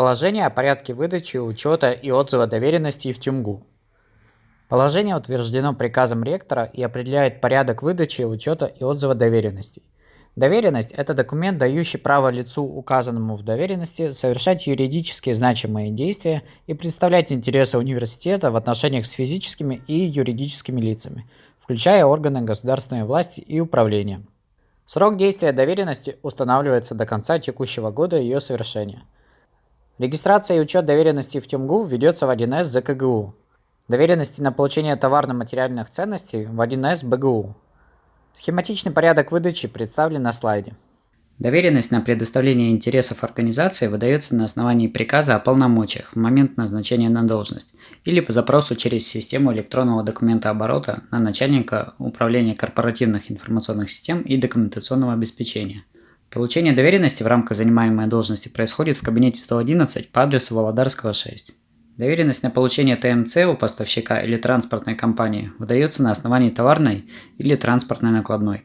Положение о порядке выдачи, учета и отзыва доверенностей в ТюМГУ. Положение утверждено приказом ректора и определяет порядок выдачи, учета и отзыва доверенностей. Доверенность – это документ, дающий право лицу, указанному в доверенности, совершать юридически значимые действия и представлять интересы университета в отношениях с физическими и юридическими лицами, включая органы государственной власти и управления. Срок действия доверенности устанавливается до конца текущего года ее совершения. Регистрация и учет доверенностей в ТюМГУ ведется в 1С ЗКГУ. Доверенности на получение товарно-материальных ценностей в 1С БГУ. Схематичный порядок выдачи представлен на слайде. Доверенность на предоставление интересов организации выдается на основании приказа о полномочиях в момент назначения на должность или по запросу через систему электронного документа оборота на начальника управления корпоративных информационных систем и документационного обеспечения. Получение доверенности в рамках занимаемой должности происходит в кабинете 111 по адресу Володарского 6. Доверенность на получение ТМЦ у поставщика или транспортной компании выдается на основании товарной или транспортной накладной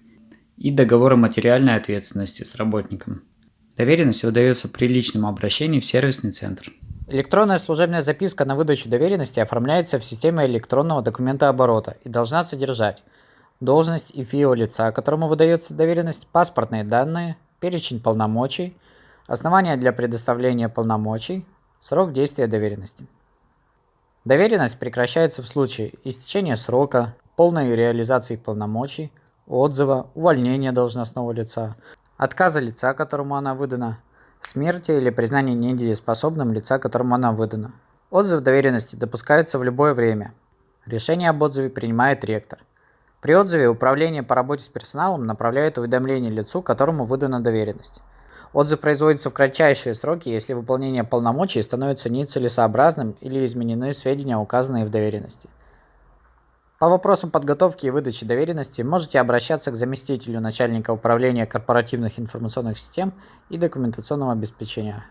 и договора материальной ответственности с работником. Доверенность выдается при личном обращении в сервисный центр. Электронная служебная записка на выдачу доверенности оформляется в системе электронного документа оборота и должна содержать должность и ФИО лица, которому выдается доверенность, паспортные данные, перечень полномочий, основания для предоставления полномочий, срок действия доверенности. Доверенность прекращается в случае истечения срока, полной реализации полномочий, отзыва, увольнения должностного лица, отказа лица, которому она выдана, смерти или признания недееспособным лица, которому она выдана. Отзыв доверенности допускается в любое время. Решение об отзыве принимает ректор. При отзыве управление по работе с персоналом направляет уведомление лицу, которому выдана доверенность. Отзыв производится в кратчайшие сроки, если выполнение полномочий становится нецелесообразным или изменены сведения, указанные в доверенности. По вопросам подготовки и выдачи доверенности можете обращаться к заместителю начальника управления корпоративных информационных систем и документационного обеспечения.